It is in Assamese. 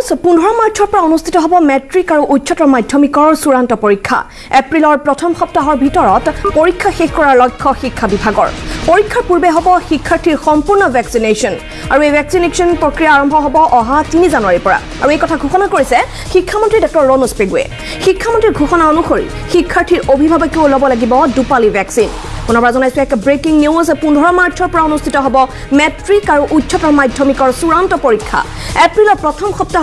নিউজ পোন্ধৰ মাৰ্চৰ পৰা অনুষ্ঠিত হ'ব মেট্ৰিক আৰু উচ্চতৰ মাধ্যমিকৰ চূড়ান্ত পৰীক্ষা। এপ্ৰিলৰ প্ৰথম সপ্তাহৰ ভিতৰত পৰীক্ষা শেষ কৰাৰ লক্ষ্য শিক্ষা বিভাগৰ। পৰীক্ষাৰ পূৰ্বে হ'ব শিক্ষাৰ্থীৰ সম্পূৰ্ণ ভেকচিনেশ্যন আৰু এই ভেকচিনেশ্যন প্ৰক্ৰিয়া আৰম্ভ হ'ব অহা তিনি জানুৱাৰীৰ পৰা। আৰু এই কথা ঘোষণা কৰিছে শিক্ষামন্ত্ৰী ডঃ ৰণোজ পেগুৱে। শিক্ষামন্ত্ৰীৰ ঘোষণা অনুসৰি শিক্ষাৰ্থীৰ অভিভাৱকেও ল'ব লাগিব দুপালি ভেকচিন পুনৰবাৰ জনাইছোঁ এক ব্ৰেকিং নিউজ পোন্ধৰ মাৰ্চৰ পৰা অনুষ্ঠিত হ'ব মেট্ৰিক আৰু উচ্চতৰ মাধ্যমিকৰ চূড়ান্ত পৰীক্ষা। এপ্ৰিলৰ প্ৰথম সপ্তাহ